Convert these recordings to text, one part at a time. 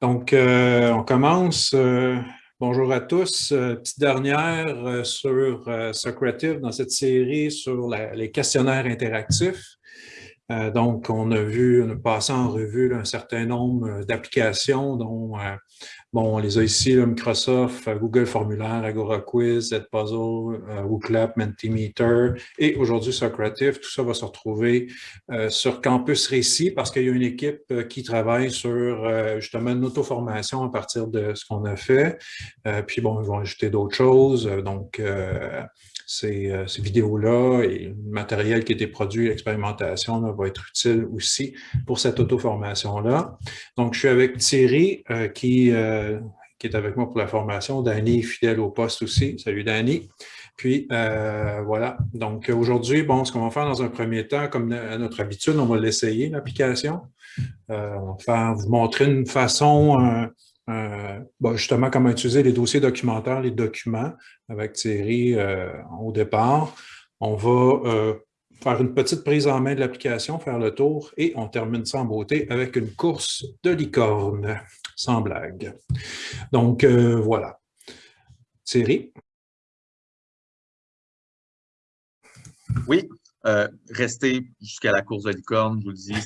Donc, euh, on commence. Euh, bonjour à tous. Euh, petite dernière sur Socrative dans cette série sur les questionnaires interactifs. Donc, on a vu, on a passé en revue un certain nombre d'applications dont Bon, on les a ici, Microsoft, euh, Google Formulaire, Agora Quiz, Edpuzzle, euh, WooClap, Mentimeter et aujourd'hui Socrative. Tout ça va se retrouver euh, sur Campus Récit parce qu'il y a une équipe qui travaille sur justement une auto-formation à partir de ce qu'on a fait. puis bon, ils vont ajouter d'autres choses. Donc, ces, ces vidéos-là et le matériel qui a été produit, l'expérimentation va être utile aussi pour cette auto-formation-là. Donc, je suis avec Thierry qui euh, qui est avec moi pour la formation. Danny, fidèle au poste aussi. Salut Danny. Puis euh, voilà, donc aujourd'hui, bon, ce qu'on va faire dans un premier temps, comme à notre habitude, on va l'essayer, l'application. Euh, on va faire, vous montrer une façon, justement, comment utiliser les dossiers documentaires, les documents avec Thierry au départ. On va faire une petite prise en main de l'application, faire le tour et on termine ça en beauté avec une course de licorne sans blague. Donc, euh, voilà. Thierry? Oui, euh, restez jusqu'à la course de licorne, je vous le dis,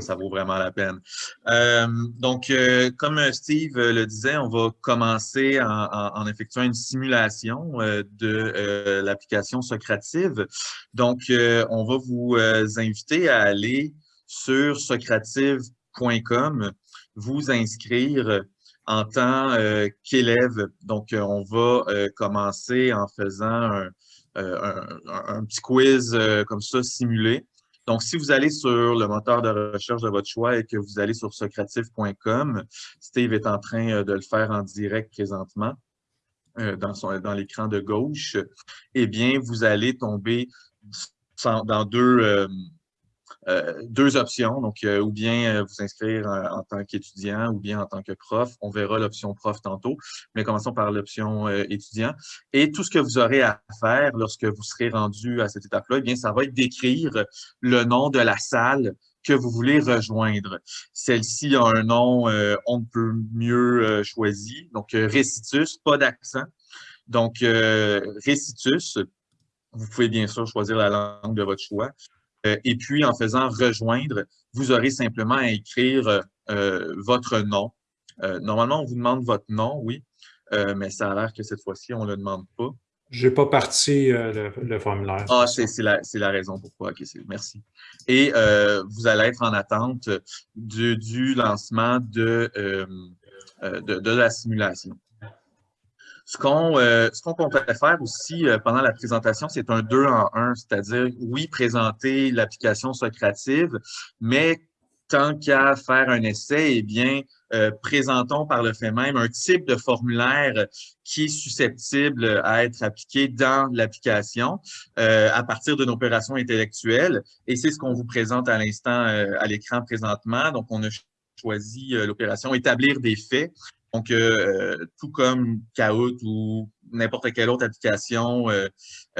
ça, vaut vraiment la peine. Euh, donc, comme Steve le disait, on va commencer en, effectuant une simulation de l'application Socrative. Donc, on va vous inviter à aller sur socrative.com vous inscrire en tant euh, qu'élève. Donc, euh, on va euh, commencer en faisant un, petit quiz comme ça simulé. Donc, si vous allez sur le moteur de recherche de votre choix et que vous allez sur socrative.com, Steve est en train de le faire en direct présentement dans, dans l'écran de gauche, eh bien, vous allez tomber dans deux, euh, deux options, donc euh, ou bien euh, vous inscrire en tant qu'étudiant ou bien en tant que prof. On verra l'option prof tantôt, mais commençons par l'option étudiant. Et tout ce que vous aurez à faire lorsque vous serez rendu à cette étape-là, eh bien, ça va être d'écrire le nom de la salle que vous voulez rejoindre. Celle-ci a un nom on ne peut mieux choisi, donc Récitus, pas d'accent. Donc, Récitus, vous pouvez bien sûr choisir la langue de votre choix. Euh, et puis, en faisant rejoindre, vous aurez simplement à écrire euh, votre nom. Euh, normalement, on vous demande votre nom, oui, mais ça a l'air que cette fois-ci, on ne le demande pas. Je n'ai pas parti le, formulaire. Ah, c'est la, raison pourquoi. merci. Et vous allez être en attente du, lancement de, de, la simulation. Ce qu'on euh, comptait faire aussi euh, pendant la présentation, c'est un deux en un, c'est-à-dire, oui, présenter l'application Socrative, mais tant qu'à faire un essai, eh bien, euh, présentons par le fait même un type de formulaire qui est susceptible à être appliqué dans l'application euh, à partir d'une opération intellectuelle. Et c'est ce qu'on vous présente à l'instant à l'écran présentement. Donc, on a choisi l'opération établir des faits. Donc, euh, tout comme Kahoot ou n'importe quelle autre application euh,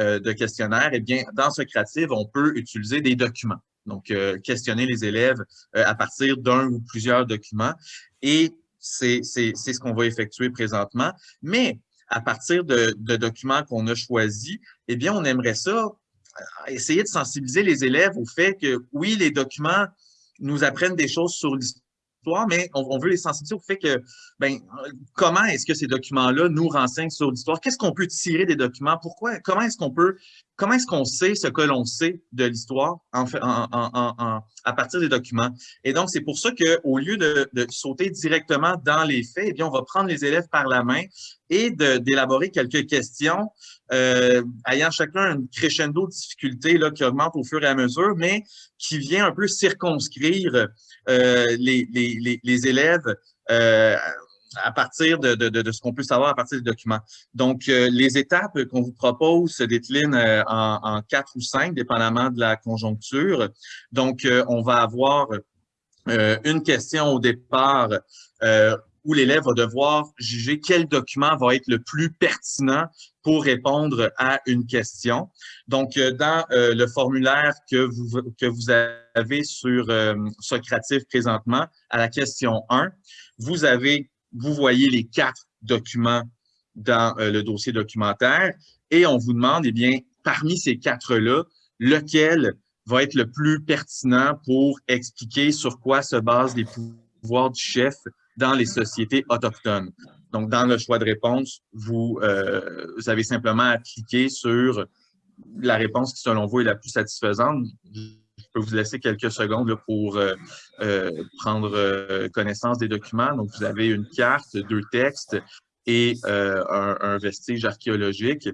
euh, de questionnaire, eh bien, dans Socrative, on peut utiliser des documents. Donc, questionner les élèves à partir d'un ou plusieurs documents. Et c'est ce qu'on va effectuer présentement. Mais à partir de, de documents qu'on a choisis, eh bien, on aimerait ça, essayer de sensibiliser les élèves au fait que, oui, les documents nous apprennent des choses sur l'histoire mais on, veut les sensibiliser au fait que, ben, comment est-ce que ces documents-là nous renseignent sur l'histoire? Qu'est-ce qu'on peut tirer des documents? Pourquoi? Comment est-ce qu'on peut, comment est-ce qu'on sait ce que l'on sait de l'histoire en, à partir des documents? Et donc, c'est pour ça qu'au lieu de, sauter directement dans les faits, eh bien, on va prendre les élèves par la main et d'élaborer quelques questions euh, ayant chacun une crescendo de difficulté là, qui augmente au fur et à mesure, mais qui vient un peu circonscrire euh, les, les, les, élèves euh, à partir de, de, de ce qu'on peut savoir à partir des documents. Donc, euh, les étapes qu'on vous propose se déclinent en, en, quatre ou cinq, dépendamment de la conjoncture. Donc, on va avoir une question au départ où l'élève va devoir juger quel document va être le plus pertinent pour répondre à une question. Donc, euh, dans euh, le formulaire que vous, que vous avez sur euh, Socrative présentement, à la question 1, vous avez, vous voyez les quatre documents dans le dossier documentaire et on vous demande, eh bien, parmi ces quatre-là, lequel va être le plus pertinent pour expliquer sur quoi se basent les pouvoirs du chef dans les sociétés autochtones. Donc, dans le choix de réponse, vous, euh, vous avez simplement à cliquer sur la réponse qui, selon vous, est la plus satisfaisante. Peux vous laisser quelques secondes pour euh, euh, prendre connaissance des documents. Donc, vous avez une carte, deux textes et un, vestige archéologique.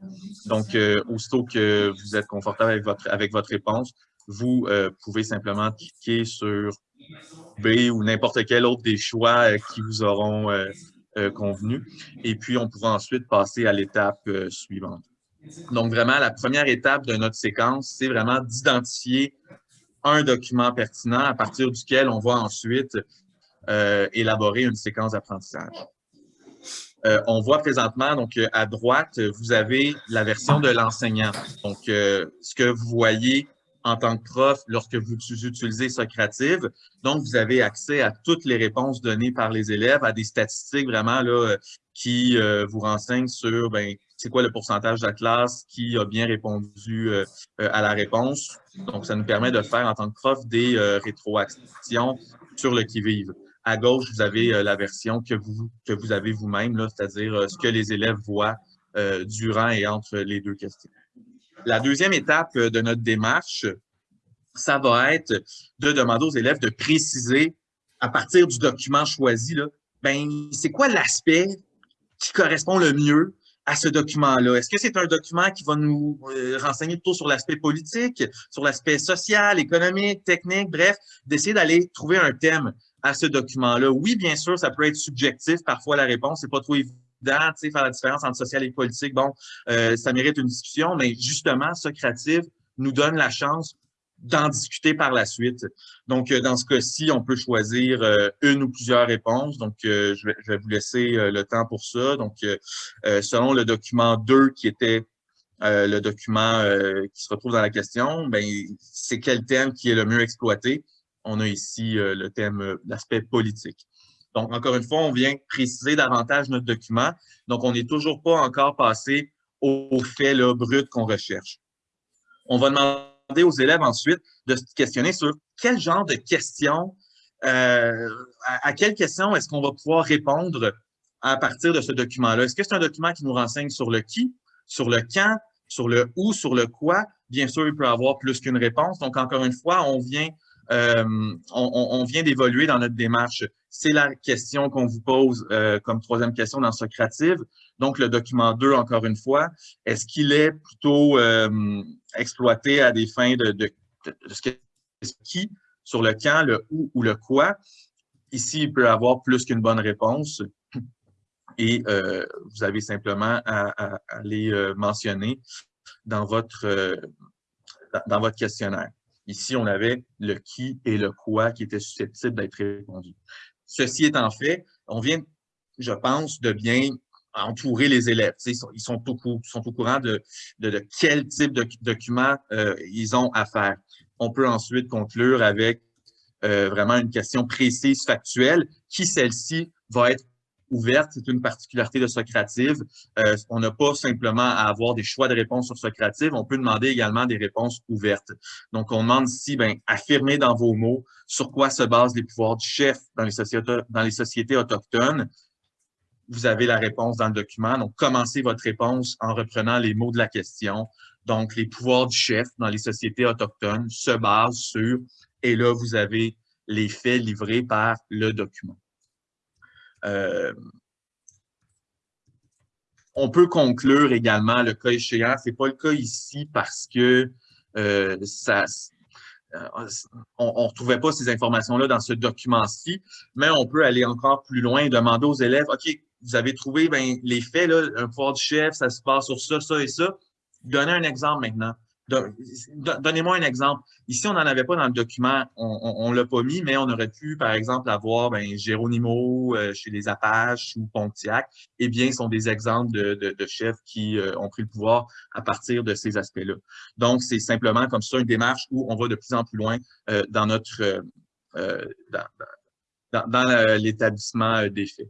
Donc, aussitôt que vous êtes confortable avec votre, avec votre réponse, vous pouvez simplement cliquer sur B ou n'importe quel autre des choix euh, qui vous auront euh, euh, convenu. Et puis, on pourra ensuite passer à l'étape suivante. Donc, vraiment, la première étape de notre séquence, c'est vraiment d'identifier un document pertinent à partir duquel on va ensuite élaborer une séquence d'apprentissage. on voit présentement, donc à droite, vous avez la version de l'enseignant. Donc, ce que vous voyez en tant que prof lorsque vous utilisez Socrative. Donc, vous avez accès à toutes les réponses données par les élèves, à des statistiques vraiment là, qui euh, vous renseignent sur ben, c'est quoi le pourcentage de la classe qui a bien répondu euh, euh, à la réponse? Donc, ça nous permet de faire en tant que prof des rétroactions sur le qui-vive. À gauche, vous avez la version que vous, avez vous-même, c'est-à-dire ce que les élèves voient durant et entre les deux questions. La deuxième étape euh, de notre démarche, ça va être de demander aux élèves de préciser à partir du document choisi, ben, c'est quoi l'aspect qui correspond le mieux à ce document-là? Est-ce que c'est un document qui va nous euh, renseigner plutôt sur l'aspect politique, sur l'aspect social, économique, technique, bref, d'essayer d'aller trouver un thème à ce document-là? Oui, bien sûr, ça peut être subjectif. Parfois, la réponse n'est pas trop évidente faire la différence entre social et politique, bon, euh, ça mérite une discussion, mais justement, Socrative nous donne la chance d'en discuter par la suite. Donc, euh, dans ce cas-ci, on peut choisir euh, une ou plusieurs réponses. Donc, je vais, je, vais, vous laisser le temps pour ça. Donc, selon le document 2 qui était le document qui se retrouve dans la question, ben, c'est quel thème qui est le mieux exploité? On a ici le thème, l'aspect politique. Donc, encore une fois, on vient préciser davantage notre document. Donc, on n'est toujours pas encore passé au fait là, brut qu'on recherche. On va demander aux élèves ensuite de se questionner sur quel genre de questions, euh, à, quelles questions est-ce qu'on va pouvoir répondre à partir de ce document-là? Est-ce que c'est un document qui nous renseigne sur le qui, sur le quand, sur le où, sur le quoi? Bien sûr, il peut avoir plus qu'une réponse. Donc, encore une fois, on vient euh, on, vient d'évoluer dans notre démarche. C'est la question qu'on vous pose euh, comme troisième question dans Socrative. Donc, le document 2, encore une fois, est-ce qu'il est plutôt euh, exploité à des fins de, de, qui, sur le quand, le où ou le quoi? Ici, il peut avoir plus qu'une bonne réponse et vous avez simplement à, les mentionner dans votre, dans votre questionnaire. Ici, on avait le qui et le quoi qui étaient susceptibles d'être répondus. Ceci étant fait, on vient, je pense, de bien entourer les élèves. ils, sont, ils sont, au, au courant de, de, quel type de document euh, ils ont à faire. On peut ensuite conclure avec euh, vraiment une question précise, factuelle, qui celle-ci va être ouverte, c'est une particularité de Socrative. Euh, on n'a pas simplement à avoir des choix de réponses sur Socrative, on peut demander également des réponses ouvertes. Donc, on demande ici, ben, affirmez dans vos mots sur quoi se basent les pouvoirs du chef dans les sociétés, dans les sociétés autochtones. Vous avez la réponse dans le document. Donc, commencez votre réponse en reprenant les mots de la question. Donc, les pouvoirs du chef dans les sociétés autochtones se basent sur, et là, vous avez les faits livrés par le document. Euh, on peut conclure également le cas échéant. Ce n'est pas le cas ici parce que euh, ça, euh, on ne retrouvait pas ces informations-là dans ce document-ci, mais on peut aller encore plus loin et demander aux élèves, OK, vous avez trouvé ben, les faits, là, un pouvoir du chef, ça se passe sur ça, ça et ça. Donnez un exemple maintenant Donnez-moi un exemple. Ici, on n'en avait pas dans le document, on ne l'a pas mis, mais on aurait pu, par exemple, avoir ben, Géronimo euh, chez les Apaches ou Pontiac. Eh bien, ce sont des exemples de, chefs qui euh, ont pris le pouvoir à partir de ces aspects-là. Donc, c'est simplement comme ça une démarche où on va de plus en plus loin euh, dans notre dans l'établissement des faits.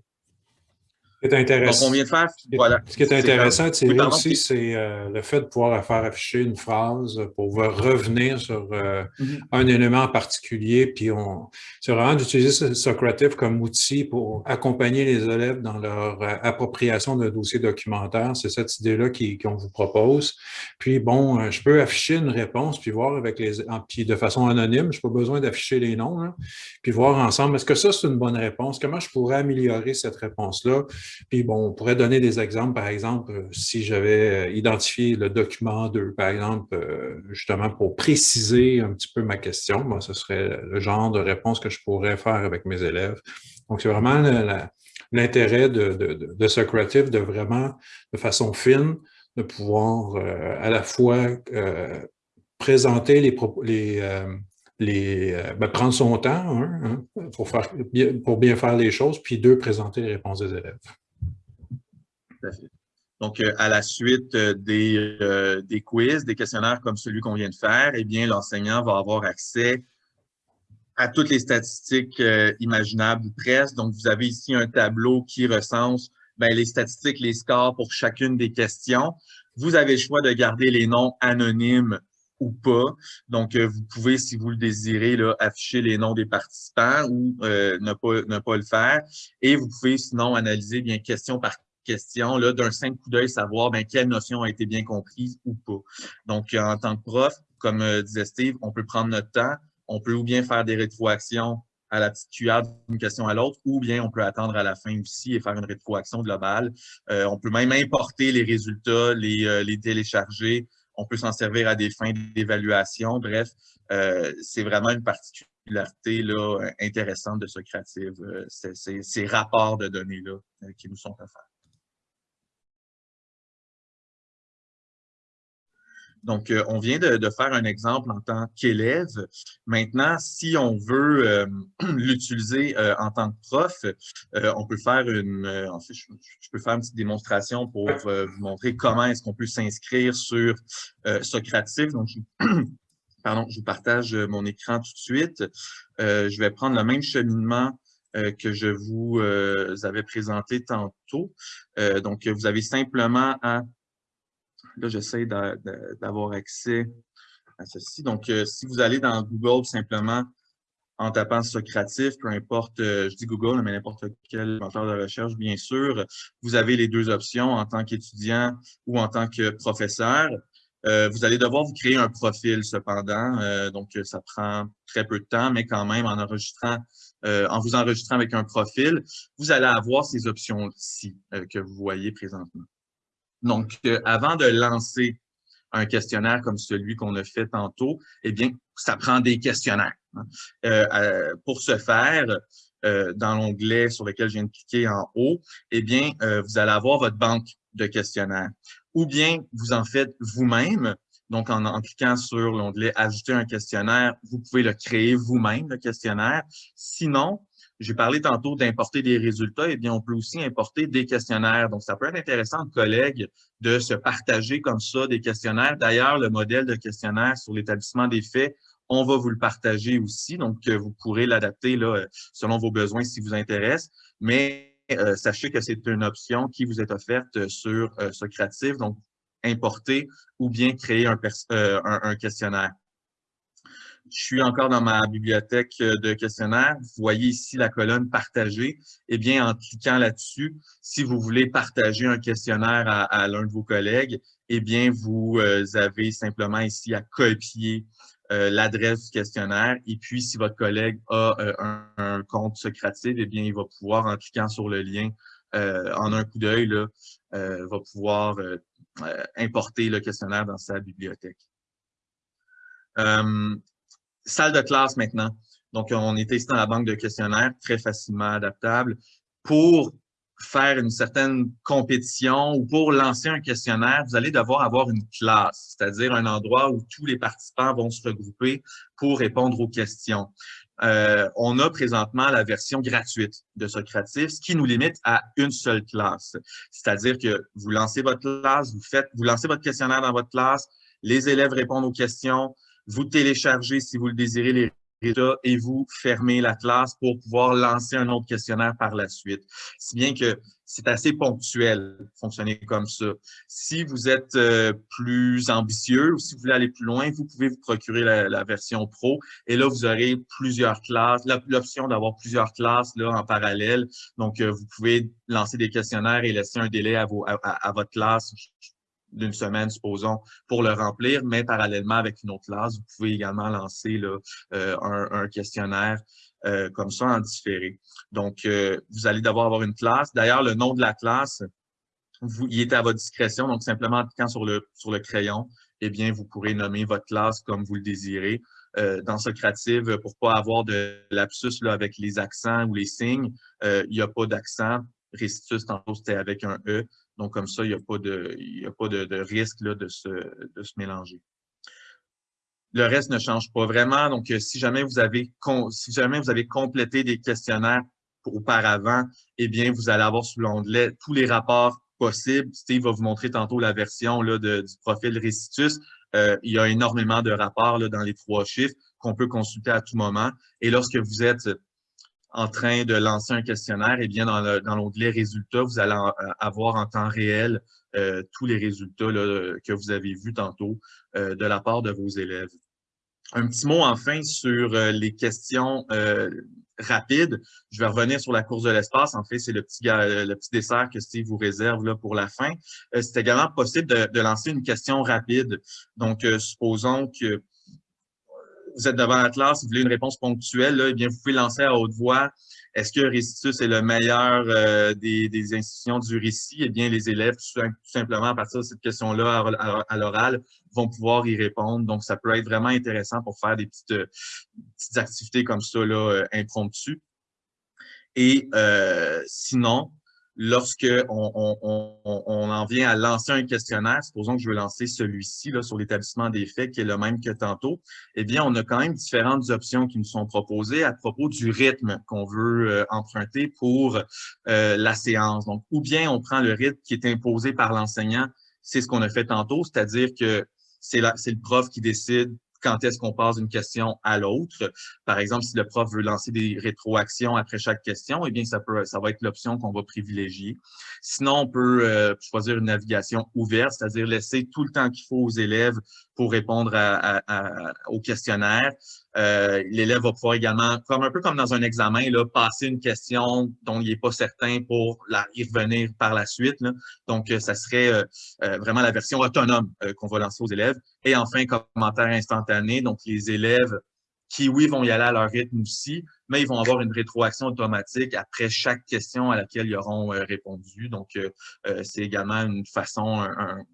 Ce qui est intéressant, Donc, on vient de faire, voilà. Ce qui est intéressant aussi, c'est euh, le fait de pouvoir faire afficher une phrase pour revenir sur euh, mm-hmm. un élément en particulier. Puis c'est vraiment d'utiliser Socrative comme outil pour accompagner les élèves dans leur euh, appropriation d'un dossier documentaire. C'est cette idée-là qu'on vous propose. Puis bon, je peux afficher une réponse puis voir avec les, puis de façon anonyme, je n'ai pas besoin d'afficher les noms, hein, puis voir ensemble, est-ce que ça c'est une bonne réponse? Comment je pourrais améliorer cette réponse-là? Puis bon, on pourrait donner des exemples, par exemple, euh, si j'avais euh, identifié le document 2, par exemple, euh, justement pour préciser un petit peu ma question, moi, ce serait le genre de réponse que je pourrais faire avec mes élèves. Donc, c'est vraiment l'intérêt de, de, de, Socrative de vraiment, de façon fine, de pouvoir à la fois présenter les, les, les ben, prendre son temps hein, pour, bien faire les choses, puis deux, présenter les réponses des élèves. Donc, euh, à la suite euh, des, euh, des, quiz, des questionnaires comme celui qu'on vient de faire, eh bien, l'enseignant va avoir accès à toutes les statistiques imaginables ou presque. Donc, vous avez ici un tableau qui recense ben, les statistiques, les scores pour chacune des questions. Vous avez le choix de garder les noms anonymes ou pas. Donc, vous pouvez, si vous le désirez, là, afficher les noms des participants ou ne, pas, ne pas le faire. Et vous pouvez sinon analyser bien question par question, d'un simple coup d'œil, savoir ben, quelle notion a été bien comprise ou pas. Donc, en tant que prof, comme euh, disait Steve, on peut prendre notre temps, on peut ou bien faire des rétroactions à la petite cuillère d'une question à l'autre, ou bien on peut attendre à la fin aussi et faire une rétroaction globale. Euh, on peut même importer les résultats, les, euh, les télécharger. On peut s'en servir à des fins d'évaluation. Bref, c'est vraiment une particularité là, intéressante de Socrative, ces rapports de données-là qui nous sont offerts. Donc, euh, on vient de, faire un exemple en tant qu'élève. Maintenant, si on veut euh, l'utiliser euh, en tant que prof, on peut faire une, en fait, je, peux faire une petite démonstration pour vous montrer comment est-ce qu'on peut s'inscrire sur Socrative. Donc, je, pardon, je vous partage mon écran tout de suite. je vais prendre le même cheminement que je vous avais présenté tantôt. donc, vous avez simplement à Là, j'essaie d'avoir accès à ceci. Donc, euh, si vous allez dans Google simplement en tapant Socratif, peu importe, euh, je dis Google, mais n'importe quel moteur de recherche, bien sûr, vous avez les deux options en tant qu'étudiant ou en tant que professeur. Euh, vous allez devoir vous créer un profil cependant, donc ça prend très peu de temps, mais quand même en enregistrant, en vous enregistrant avec un profil, vous allez avoir ces options-ci que vous voyez présentement. Donc, euh, avant de lancer un questionnaire comme celui qu'on a fait tantôt, eh bien, ça prend des questionnaires. Hein. Euh, euh, pour ce faire, dans l'onglet sur lequel je viens de cliquer en haut, eh bien, vous allez avoir votre banque de questionnaires. Ou bien, vous en faites vous-même. Donc, en, en, cliquant sur l'onglet « Ajouter un questionnaire », vous pouvez le créer vous-même, le questionnaire. Sinon, j'ai parlé tantôt d'importer des résultats, et eh bien, on peut aussi importer des questionnaires. Donc, ça peut être intéressant, collègues, de se partager comme ça des questionnaires. D'ailleurs, le modèle de questionnaire sur l'établissement des faits, on va vous le partager aussi. Donc, euh, vous pourrez l'adapter là, selon vos besoins si vous intéresse. Mais euh, sachez que c'est une option qui vous est offerte sur euh, Socrative. Donc, importer ou bien créer un, un questionnaire. Je suis encore dans ma bibliothèque euh, de questionnaires. Vous voyez ici la colonne Partager. Eh bien, en cliquant là-dessus, si vous voulez partager un questionnaire à, l'un de vos collègues, eh bien, vous euh, avez simplement ici à copier euh, l'adresse du questionnaire. Et puis, si votre collègue a un, compte Socrative, eh bien, il va pouvoir, en cliquant sur le lien en un coup d'œil, va pouvoir importer le questionnaire dans sa bibliothèque salle de classe maintenant. Donc, on était ici dans la banque de questionnaires, très facilement adaptable. Pour faire une certaine compétition ou pour lancer un questionnaire, vous allez devoir avoir une classe, c'est-à-dire un endroit où tous les participants vont se regrouper pour répondre aux questions. Euh, on a présentement la version gratuite de Socrative, ce qui nous limite à une seule classe. C'est-à-dire que vous lancez votre classe, vous faites, vous lancez votre questionnaire dans votre classe, les élèves répondent aux questions, vous téléchargez, si vous le désirez, les et vous fermez la classe pour pouvoir lancer un autre questionnaire par la suite. Si bien que c'est assez ponctuel fonctionner comme ça. Si vous êtes euh, plus ambitieux ou si vous voulez aller plus loin, vous pouvez vous procurer la, version pro et là, vous aurez plusieurs classes, l'option d'avoir plusieurs classes là, en parallèle. Donc, euh, vous pouvez lancer des questionnaires et laisser un délai à, vos, à votre classe d'une semaine, supposons, pour le remplir, mais parallèlement avec une autre classe, vous pouvez également lancer là, euh, un, questionnaire euh, comme ça en différé. Donc, euh, vous allez devoir avoir une classe. D'ailleurs, le nom de la classe, vous, il est à votre discrétion. Donc, simplement en cliquant sur le, sur le crayon, eh bien, vous pourrez nommer votre classe comme vous le désirez. dans Socrative, pour pas avoir de lapsus là, avec les accents ou les signes, il n'y a pas d'accent. Restitutus, tantôt, c'était avec un E. Donc, comme ça, il n'y a pas de, a pas de, risque là, de, se, de se mélanger. Le reste ne change pas vraiment. Donc, euh, si jamais vous avez, si jamais vous avez complété des questionnaires auparavant, eh bien, vous allez avoir sous l'onglet tous les rapports possibles. Steve va vous montrer tantôt la version là, du profil Restitus. Euh, il y a énormément de rapports là, dans les trois chiffres qu'on peut consulter à tout moment. Et lorsque vous êtes en train de lancer un questionnaire, eh bien, dans l'onglet Résultats, vous allez euh, avoir en temps réel euh, tous les résultats que vous avez vus tantôt euh, de la part de vos élèves. Un petit mot enfin sur les questions rapides. Je vais revenir sur la course de l'espace. En fait, c'est le petit, le petit dessert que Steve vous réserve là, pour la fin. c'est également possible de, de, lancer une question rapide. Donc, supposons que vous êtes devant la classe, vous voulez une réponse ponctuelle, là, eh bien, vous pouvez lancer à haute voix. Est-ce que Récitus est le meilleur euh, des, des, institutions du récit? Eh bien, les élèves, tout, simplement, à partir de cette question-là, à, l'oral, vont pouvoir y répondre. Donc, ça peut être vraiment intéressant pour faire des petites, euh, petites activités comme ça, là, euh, impromptues. Et sinon, lorsque on, en vient à lancer un questionnaire, supposons que je veux lancer celui-ci sur l'établissement des faits, qui est le même que tantôt, eh bien, on a quand même différentes options qui nous sont proposées à propos du rythme qu'on veut euh, emprunter pour euh, la séance. Donc, ou bien on prend le rythme qui est imposé par l'enseignant, c'est ce qu'on a fait tantôt, c'est-à-dire que c'est le prof qui décide quand est-ce qu'on passe d'une question à l'autre. Par exemple, si le prof veut lancer des rétroactions après chaque question, eh bien, ça, peut, ça va être l'option qu'on va privilégier. Sinon, on peut euh, choisir une navigation ouverte, c'est-à-dire laisser tout le temps qu'il faut aux élèves pour répondre au questionnaire. Euh, l'élève va pouvoir également, comme un peu comme dans un examen, passer une question dont il n'est pas certain pour la, y revenir par la suite. Donc, euh, ça serait euh, vraiment la version autonome qu'on va lancer aux élèves. Et enfin, commentaire instantané. Donc, les élèves qui, oui, vont y aller à leur rythme aussi, mais ils vont avoir une rétroaction automatique après chaque question à laquelle ils auront répondu. Donc, c'est également une façon, un,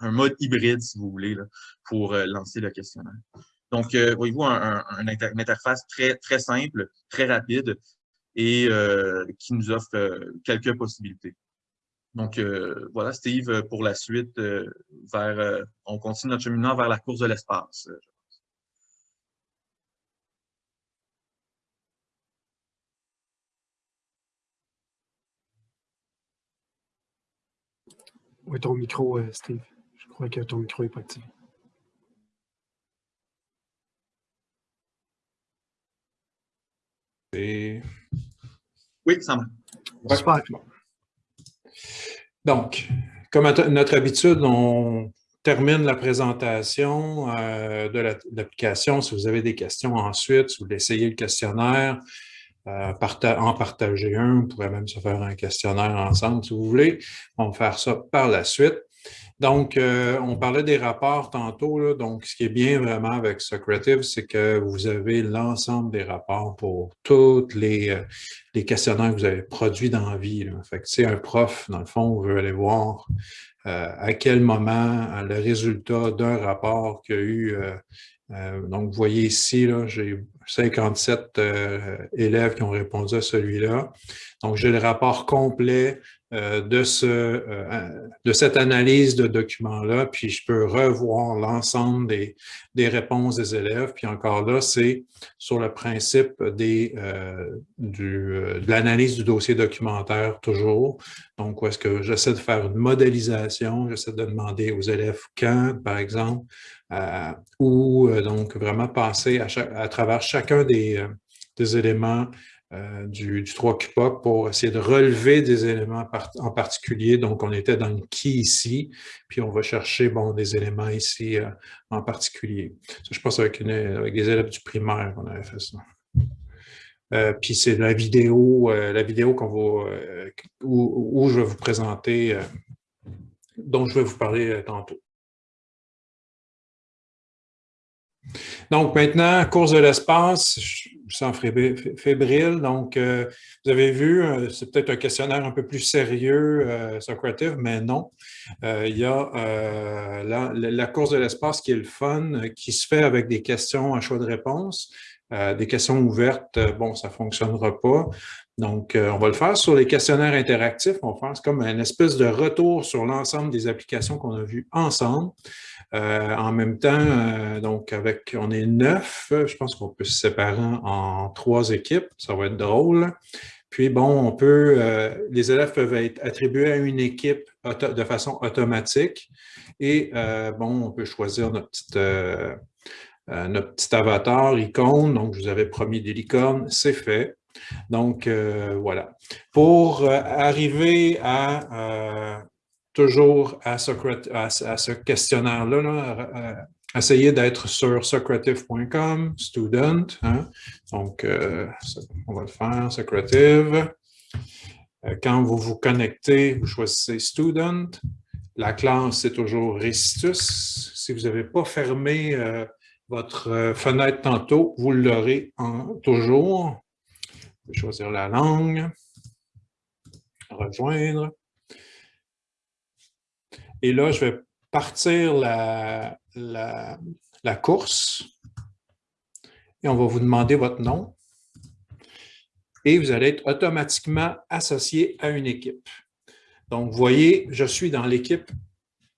mode hybride, si vous voulez, pour lancer le questionnaire. Donc, euh, voyez-vous, un, une interface très, très simple, très rapide et euh, qui nous offre euh, quelques possibilités. Donc, voilà, Steve, pour la suite, vers, on continue notre cheminement vers la course de l'espace. Oui, ton micro, Steve? Je crois que ton micro n'est pas activé. Oui, ça va. Donc, comme à notre habitude, on termine la présentation euh, de l'application. Si vous avez des questions ensuite, si vous voulez essayer le questionnaire, euh, en partager un, on pourrait même se faire un questionnaire ensemble si vous voulez. On va faire ça par la suite. Donc, euh, on parlait des rapports tantôt. donc, ce qui est bien vraiment avec Socrative, c'est que vous avez l'ensemble des rapports pour tous les, euh, les, questionnaires que vous avez produits dans la vie. Fait que, un prof, dans le fond, veut aller voir euh, à quel moment le résultat d'un rapport qu'il y a eu donc, vous voyez ici, j'ai 57 élèves qui ont répondu à celui-là. Donc, j'ai le rapport complet euh, de, ce, euh, de cette analyse de documents-là, puis je peux revoir l'ensemble des, réponses des élèves. Puis encore là, c'est sur le principe euh, du, de l'analyse du dossier documentaire toujours. Donc, est-ce que j'essaie de faire une modélisation, j'essaie de demander aux élèves quand, par exemple, ou donc vraiment passer à, travers chacun des éléments euh, du, du 3 QPOC pour essayer de relever des éléments en particulier. Donc, on était dans le qui ici, puis on va chercher bon, des éléments ici euh, en particulier. je pense avec, une, avec des élèves du primaire qu'on avait fait ça. Euh, puis c'est la vidéo, la vidéo qu'on va, où, où, je vais vous présenter, dont je vais vous parler tantôt. Donc maintenant, course de l'espace, je sens fébrile. Donc, euh, vous avez vu, euh, c'est peut-être un questionnaire un peu plus sérieux, euh, Socrative, mais non. il y a la, course de l'espace qui est le fun, qui se fait avec des questions à choix de réponse. des questions ouvertes, bon, ça ne fonctionnera pas. Donc, on va le faire sur les questionnaires interactifs. On va faire comme une espèce de retour sur l'ensemble des applications qu'on a vues ensemble. Euh, en même temps, euh, donc avec, on est neuf, je pense qu'on peut se séparer en trois équipes, ça va être drôle. Puis bon, on peut, euh, les élèves peuvent être attribués à une équipe de façon automatique et bon, on peut choisir notre petite, notre petit avatar, icône, donc je vous avais promis des licornes, c'est fait. Donc, voilà. Pour arriver à toujours à, ce questionnaire-là, là, essayez d'être sur socrative.com, student. Hein. Donc, euh, on va le faire, Socrative. Euh, quand vous vous connectez, vous choisissez student. La classe, c'est toujours Restitus. Si vous n'avez pas fermé euh, votre fenêtre tantôt, vous l'aurez toujours. Vous pouvez choisir la langue, rejoindre. Et là, je vais partir la, la, course et on va vous demander votre nom. Et vous allez être automatiquement associé à une équipe. Donc, vous voyez, je suis dans l'équipe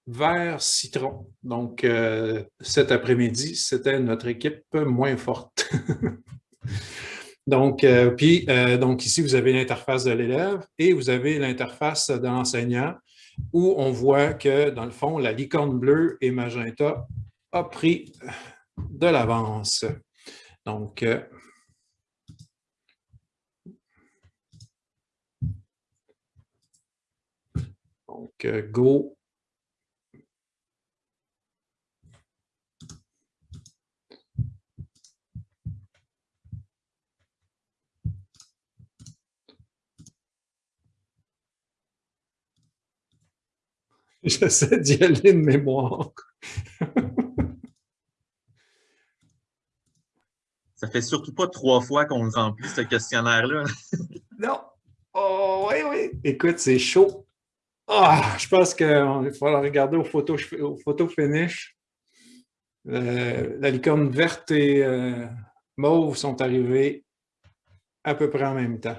vert citron. Donc, euh, cet après-midi, c'était notre équipe moins forte. donc, euh, puis, euh, donc, ici, vous avez l'interface de l'élève et vous avez l'interface de l'enseignant où on voit que, dans le fond, la licorne bleue et magenta a pris de l'avance. Donc, euh, donc go J'essaie d'y aller de mémoire. Ça fait surtout pas trois fois qu'on remplit, ce questionnaire-là. non. Oh, oui, oui. Écoute, c'est chaud. Ah, je pense qu'il va falloir regarder aux photos, photos finish. Euh, la licorne verte et euh, mauve sont arrivées à peu près en même temps.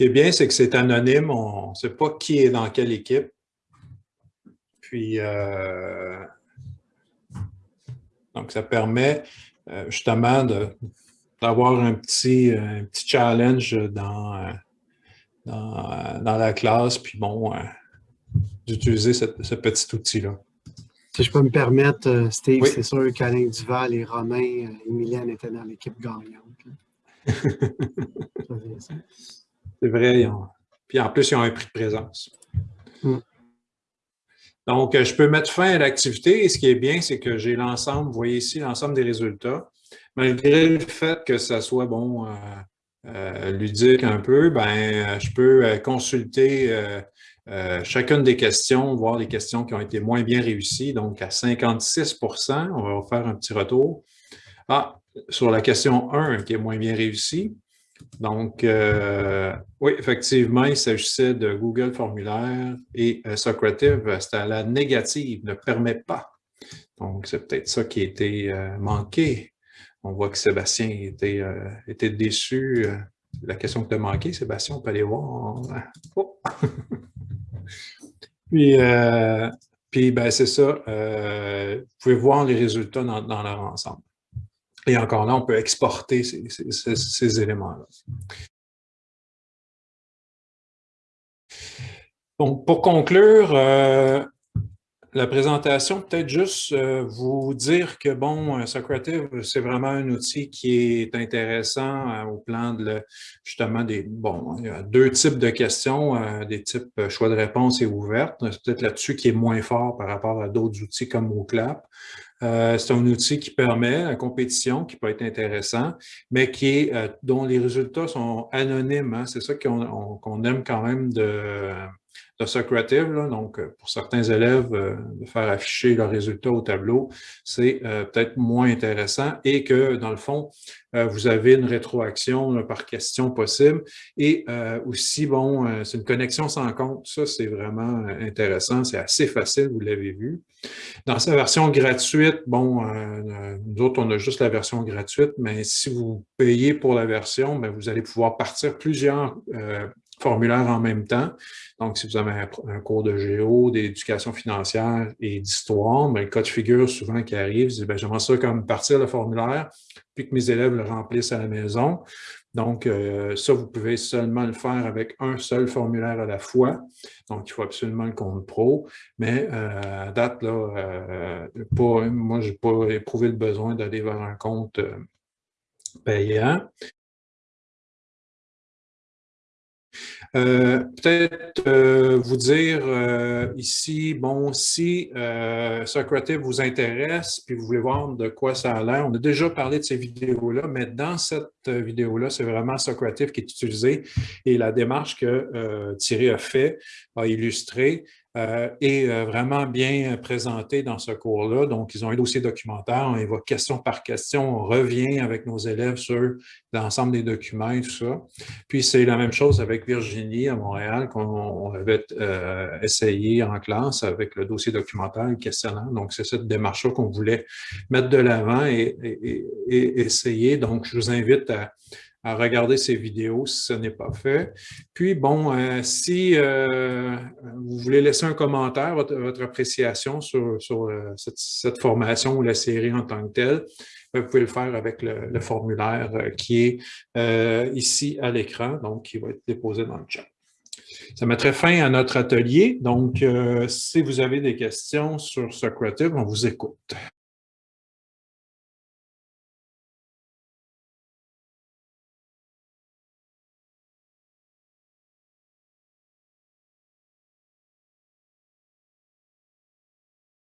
Qui est bien, c'est que c'est anonyme, on ne sait pas qui est dans quelle équipe. Puis, euh, donc, ça permet euh, justement d'avoir un petit, un petit challenge dans, dans, la classe, puis bon, euh, d'utiliser ce petit outil-là. Si je peux me permettre, Steve, c'est sûr qu'Alain Duval et Romain, Emilienne étaient dans l'équipe gagnante. C'est vrai. Puis en plus, ils ont un prix de présence. Mm. Donc, je peux mettre fin à l'activité et ce qui est bien, c'est que j'ai l'ensemble, vous voyez ici, l'ensemble des résultats. Malgré le fait que ça soit, bon, euh, euh, ludique un peu, ben, je peux euh, consulter chacune des questions, voir les questions qui ont été moins bien réussies. Donc, à 56% on va faire un petit retour. Ah, sur la question 1 qui est moins bien réussie. Donc, euh, oui, effectivement, il s'agissait de Google Formulaire et euh, Socrative, c'était à la négative, ne permet pas. Donc, c'est peut-être ça qui a été euh, manqué. On voit que Sébastien était, était déçu. La question que tu as manquée, Sébastien, on peut aller voir. Oh! puis, puis ben, c'est ça. vous pouvez voir les résultats dans leur ensemble. Et encore là, on peut exporter ces, éléments-là. Donc, pour conclure, euh, la présentation, peut-être juste euh, vous dire que, bon, Socrative, c'est vraiment un outil qui est intéressant euh, au plan de, justement, des, bon, il y a deux types de questions, des types choix de réponse et ouvertes. C'est peut-être là-dessus qui est moins fort par rapport à d'autres outils comme MoClap. Euh, c'est un outil qui permet la compétition, qui peut être intéressant, mais qui est, euh, dont les résultats sont anonymes. Hein. C'est ça qu'on aime quand même de, de Socrative. Donc, euh, pour certains élèves, de faire afficher leurs résultats au tableau, c'est peut-être moins intéressant et que, dans le fond, vous avez une rétroaction par question possible. Et aussi, bon, c'est une connexion sans compte. Ça, c'est vraiment intéressant. C'est assez facile, vous l'avez vu. Dans sa version gratuite, bon, euh, nous autres, on a juste la version gratuite, mais si vous payez pour la version, bien, vous allez pouvoir partir plusieurs euh, formulaires en même temps. Donc, si vous avez un, cours de géo, d'éducation financière et d'histoire, ben, le cas de figure souvent qui arrive, c'est ben, j'aimerais ça comme partir le formulaire, puis que mes élèves le remplissent à la maison. Donc, euh, ça, vous pouvez seulement le faire avec un seul formulaire à la fois. Donc, il faut absolument le compte pro. Mais euh, à date, là, euh, moi, je n'ai pas éprouvé le besoin d'aller vers un compte payant. Euh, peut-être euh, vous dire euh, ici, bon, si Socrative vous intéresse, puis vous voulez voir de quoi ça a l'air, on a déjà parlé de ces vidéos-là, mais dans cette vidéo-là, c'est vraiment Socrative qui est utilisé et la démarche que Thierry a fait, a illustré, euh, est euh, vraiment bien présenté dans ce cours-là. Donc, ils ont un dossier documentaire, on va question par question, on revient avec nos élèves sur l'ensemble des documents et tout ça. Puis, c'est la même chose avec Virginie à Montréal, qu'on avait euh, essayé en classe avec le dossier documentaire et le questionnaire. Donc, c'est cette démarche-là qu'on voulait mettre de l'avant et, et, essayer. Donc, je vous invite à à regarder ces vidéos si ce n'est pas fait. Puis, bon, euh, si euh, vous voulez laisser un commentaire, votre, appréciation sur, euh, cette, formation ou la série en tant que telle, vous pouvez le faire avec le, formulaire qui est ici à l'écran, donc qui va être déposé dans le chat. Ça mettrait fin à notre atelier. Donc, si vous avez des questions sur Socrative, on vous écoute.